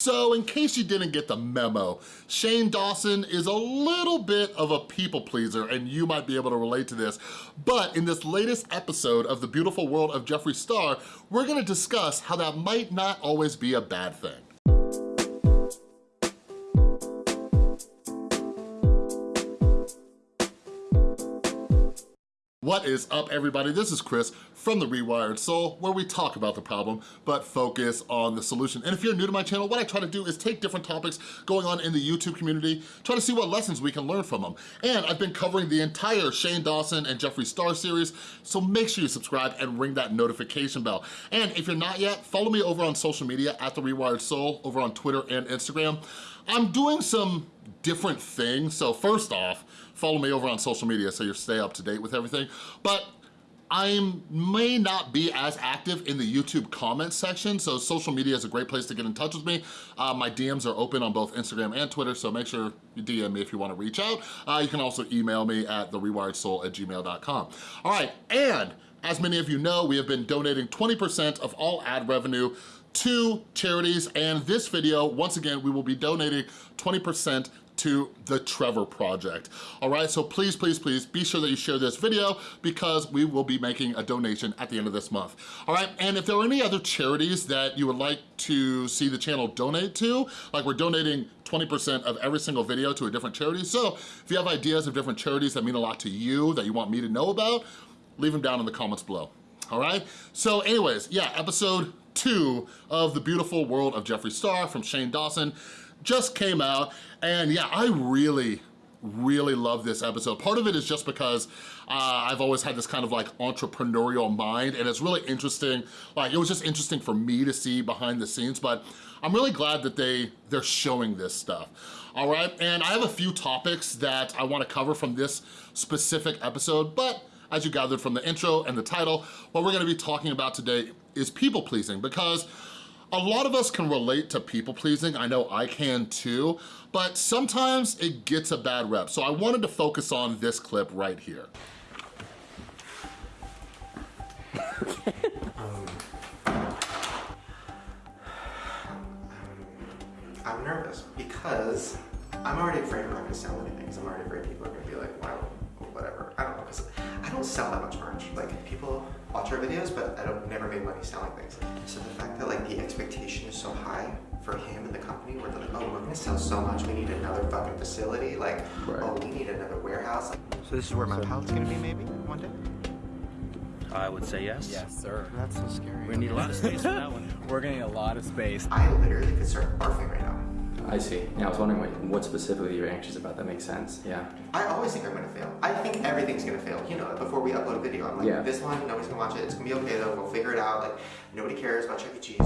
So in case you didn't get the memo, Shane Dawson is a little bit of a people pleaser and you might be able to relate to this, but in this latest episode of The Beautiful World of Jeffree Star, we're gonna discuss how that might not always be a bad thing. What is up everybody? This is Chris from The Rewired Soul where we talk about the problem but focus on the solution. And if you're new to my channel, what I try to do is take different topics going on in the YouTube community, try to see what lessons we can learn from them. And I've been covering the entire Shane Dawson and Jeffree Star series, so make sure you subscribe and ring that notification bell. And if you're not yet, follow me over on social media at The Rewired Soul over on Twitter and Instagram. I'm doing some different things. So first off, follow me over on social media so you stay up to date with everything. But I may not be as active in the YouTube comments section, so social media is a great place to get in touch with me. Uh, my DMs are open on both Instagram and Twitter, so make sure you DM me if you wanna reach out. Uh, you can also email me at therewiredsoul at gmail.com. All right, and as many of you know, we have been donating 20% of all ad revenue to charities, and this video, once again, we will be donating 20% to the Trevor Project. All right, so please, please, please be sure that you share this video because we will be making a donation at the end of this month. All right, and if there are any other charities that you would like to see the channel donate to, like we're donating 20% of every single video to a different charity. So if you have ideas of different charities that mean a lot to you that you want me to know about, leave them down in the comments below. All right, so anyways, yeah, episode two of The Beautiful World of Jeffree Star from Shane Dawson just came out. And yeah, I really, really love this episode. Part of it is just because uh, I've always had this kind of like entrepreneurial mind and it's really interesting. Like it was just interesting for me to see behind the scenes, but I'm really glad that they, they're showing this stuff. All right, and I have a few topics that I wanna cover from this specific episode, but as you gathered from the intro and the title, what we're gonna be talking about today is people pleasing because a lot of us can relate to people pleasing. I know I can too, but sometimes it gets a bad rep. So I wanted to focus on this clip right here. Um, I'm nervous because I'm already afraid I'm not to sell anything. I'm already afraid people are to be like, wow, don't sell that much merch. Like people watch our videos, but I don't never make money selling things. So the fact that like the expectation is so high for him and the company, where they're like, oh, we're gonna sell so much, we need another fucking facility. Like, right. oh, we need another warehouse. So this is where my pallet's gonna be maybe one day. I would say yes. Yes, sir. That's so scary. We need a lot of space for that one. We're getting a lot of space. I literally could start barfing right now. I see. Yeah, I was wondering what, what specifically you're anxious about. That makes sense. Yeah. I always think I'm gonna fail. I think everything's gonna fail. You know, before we upload a video, I'm like, yeah. this one, nobody's gonna watch it. It's gonna be okay though. We'll figure it out. Like, nobody cares about Chuck E. Cheese.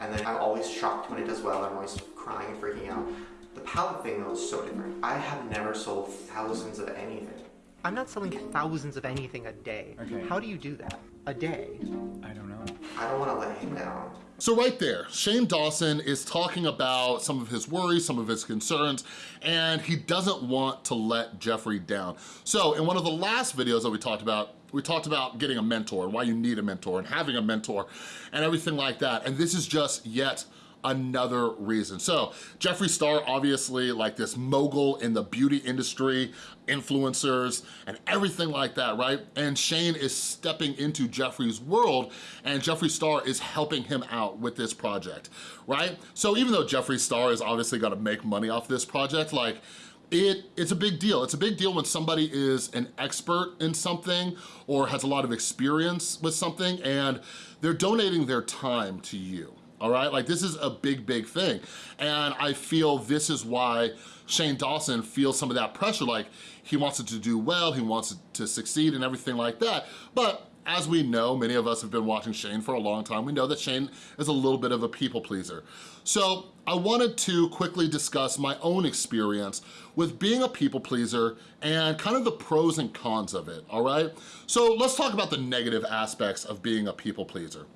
And then I'm always shocked when it does well. I'm always crying and freaking out. The palette thing though is so different. I have never sold thousands of anything. I'm not selling thousands of anything a day. Okay. How do you do that? A day? I don't know. I don't want to let him down. So right there, Shane Dawson is talking about some of his worries, some of his concerns, and he doesn't want to let Jeffree down. So in one of the last videos that we talked about, we talked about getting a mentor, and why you need a mentor and having a mentor and everything like that. And this is just yet another reason. So Jeffree Star, obviously like this mogul in the beauty industry, influencers, and everything like that, right? And Shane is stepping into Jeffree's world and Jeffree Star is helping him out with this project, right? So even though Jeffree Star is obviously gonna make money off this project, like it, it's a big deal. It's a big deal when somebody is an expert in something or has a lot of experience with something and they're donating their time to you all right? Like this is a big, big thing. And I feel this is why Shane Dawson feels some of that pressure, like he wants it to do well, he wants it to succeed and everything like that. But as we know, many of us have been watching Shane for a long time, we know that Shane is a little bit of a people pleaser. So I wanted to quickly discuss my own experience with being a people pleaser and kind of the pros and cons of it, all right? So let's talk about the negative aspects of being a people pleaser.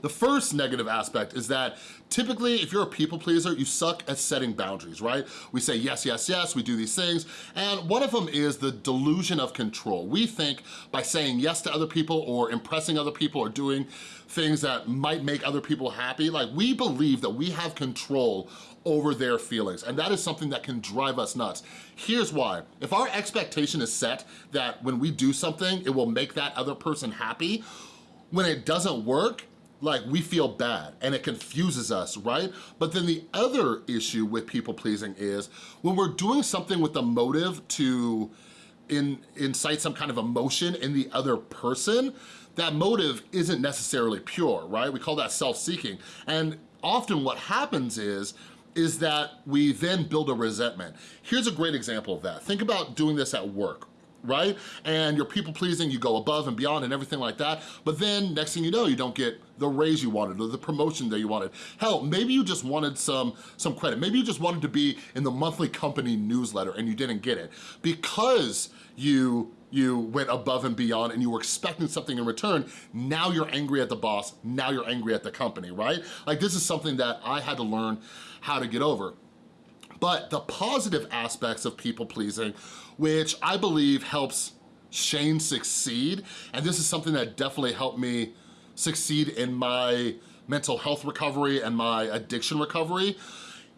The first negative aspect is that typically if you're a people pleaser, you suck at setting boundaries, right? We say yes, yes, yes, we do these things, and one of them is the delusion of control. We think by saying yes to other people or impressing other people or doing things that might make other people happy, like we believe that we have control over their feelings. And that is something that can drive us nuts. Here's why. If our expectation is set that when we do something, it will make that other person happy, when it doesn't work, like we feel bad and it confuses us, right? But then the other issue with people pleasing is when we're doing something with the motive to in, incite some kind of emotion in the other person, that motive isn't necessarily pure, right? We call that self-seeking. And often what happens is, is that we then build a resentment. Here's a great example of that. Think about doing this at work, right? And you're people pleasing, you go above and beyond and everything like that, but then next thing you know, you don't get the raise you wanted or the promotion that you wanted. Hell, maybe you just wanted some, some credit. Maybe you just wanted to be in the monthly company newsletter and you didn't get it. Because you you went above and beyond and you were expecting something in return, now you're angry at the boss, now you're angry at the company, right? Like this is something that I had to learn how to get over. But the positive aspects of people pleasing, which I believe helps Shane succeed, and this is something that definitely helped me succeed in my mental health recovery and my addiction recovery,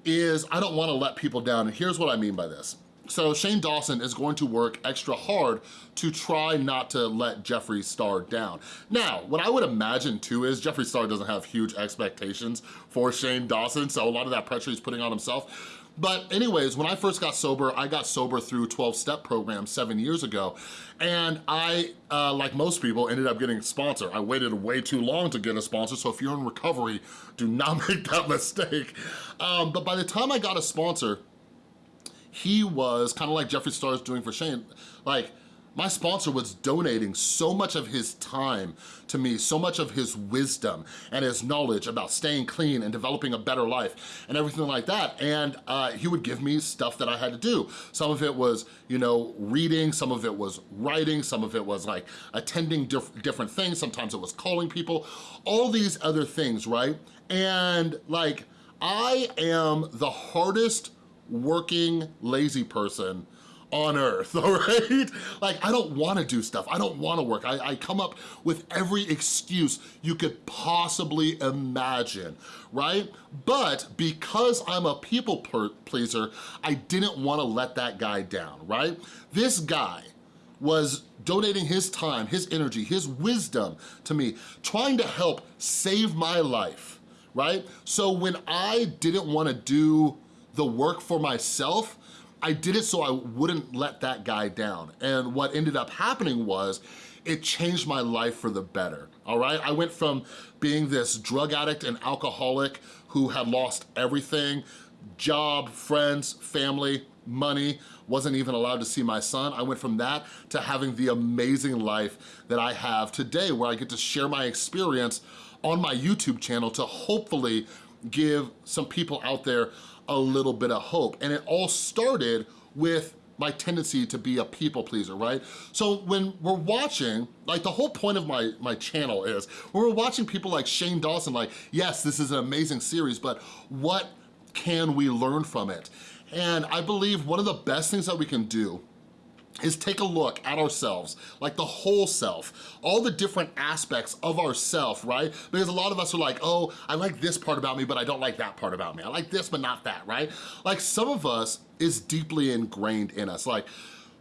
is I don't wanna let people down, and here's what I mean by this. So Shane Dawson is going to work extra hard to try not to let Jeffree Star down. Now, what I would imagine too is Jeffree Star doesn't have huge expectations for Shane Dawson, so a lot of that pressure he's putting on himself. But anyways, when I first got sober, I got sober through 12-step program seven years ago. And I, uh, like most people, ended up getting a sponsor. I waited way too long to get a sponsor, so if you're in recovery, do not make that mistake. Um, but by the time I got a sponsor, he was kind of like Jeffree Star is doing for Shane, like my sponsor was donating so much of his time to me, so much of his wisdom and his knowledge about staying clean and developing a better life and everything like that. And uh, he would give me stuff that I had to do. Some of it was, you know, reading, some of it was writing, some of it was like attending diff different things, sometimes it was calling people, all these other things, right? And like, I am the hardest working lazy person on earth, all right? Like, I don't wanna do stuff. I don't wanna work. I, I, come up with every excuse you could possibly imagine, right? But because I'm a people pleaser, I didn't wanna let that guy down, right? This guy was donating his time, his energy, his wisdom to me, trying to help save my life, right? So when I didn't wanna do the work for myself, I did it so I wouldn't let that guy down. And what ended up happening was it changed my life for the better, all right? I went from being this drug addict and alcoholic who had lost everything, job, friends, family, money, wasn't even allowed to see my son. I went from that to having the amazing life that I have today where I get to share my experience on my YouTube channel to hopefully give some people out there a little bit of hope. And it all started with my tendency to be a people pleaser, right? So when we're watching, like the whole point of my, my channel is, when we're watching people like Shane Dawson, like, yes, this is an amazing series, but what can we learn from it? And I believe one of the best things that we can do is take a look at ourselves, like the whole self, all the different aspects of ourself, right? Because a lot of us are like, oh, I like this part about me, but I don't like that part about me. I like this, but not that, right? Like some of us is deeply ingrained in us. Like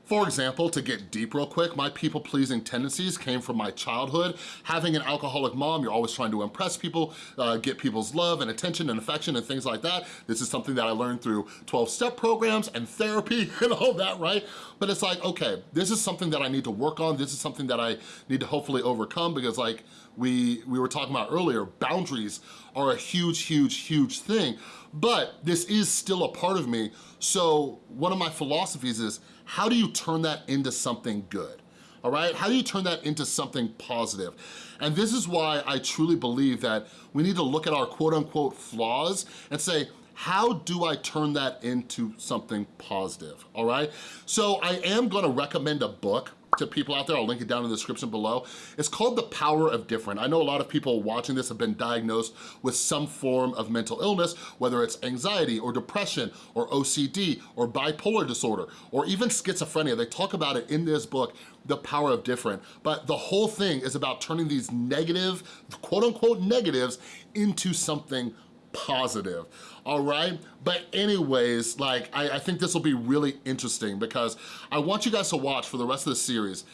for example, to get deep real quick, my people-pleasing tendencies came from my childhood. Having an alcoholic mom, you're always trying to impress people, uh, get people's love and attention and affection and things like that. This is something that I learned through 12-step programs and therapy and all that, right? But it's like, okay, this is something that I need to work on. This is something that I need to hopefully overcome because like we, we were talking about earlier, boundaries are a huge, huge, huge thing. But this is still a part of me. So one of my philosophies is, how do you turn that into something good? All right, how do you turn that into something positive? And this is why I truly believe that we need to look at our quote unquote flaws and say, how do I turn that into something positive, all right? So I am gonna recommend a book to people out there. I'll link it down in the description below. It's called The Power of Different. I know a lot of people watching this have been diagnosed with some form of mental illness, whether it's anxiety or depression or OCD or bipolar disorder or even schizophrenia. They talk about it in this book, The Power of Different. But the whole thing is about turning these negative, quote unquote negatives into something positive, all right? But anyways, like, I, I think this will be really interesting because I want you guys to watch for the rest of the series.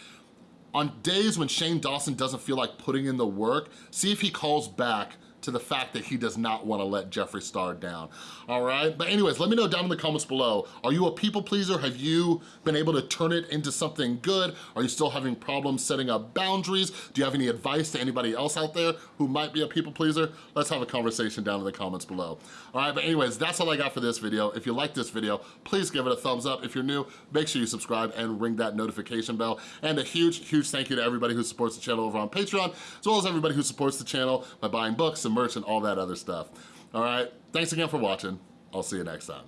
On days when Shane Dawson doesn't feel like putting in the work, see if he calls back to the fact that he does not wanna let Jeffree Star down, all right? But anyways, let me know down in the comments below. Are you a people pleaser? Have you been able to turn it into something good? Are you still having problems setting up boundaries? Do you have any advice to anybody else out there who might be a people pleaser? Let's have a conversation down in the comments below. All right, but anyways, that's all I got for this video. If you like this video, please give it a thumbs up. If you're new, make sure you subscribe and ring that notification bell. And a huge, huge thank you to everybody who supports the channel over on Patreon, as well as everybody who supports the channel by buying books and merch and all that other stuff. All right, thanks again for watching. I'll see you next time.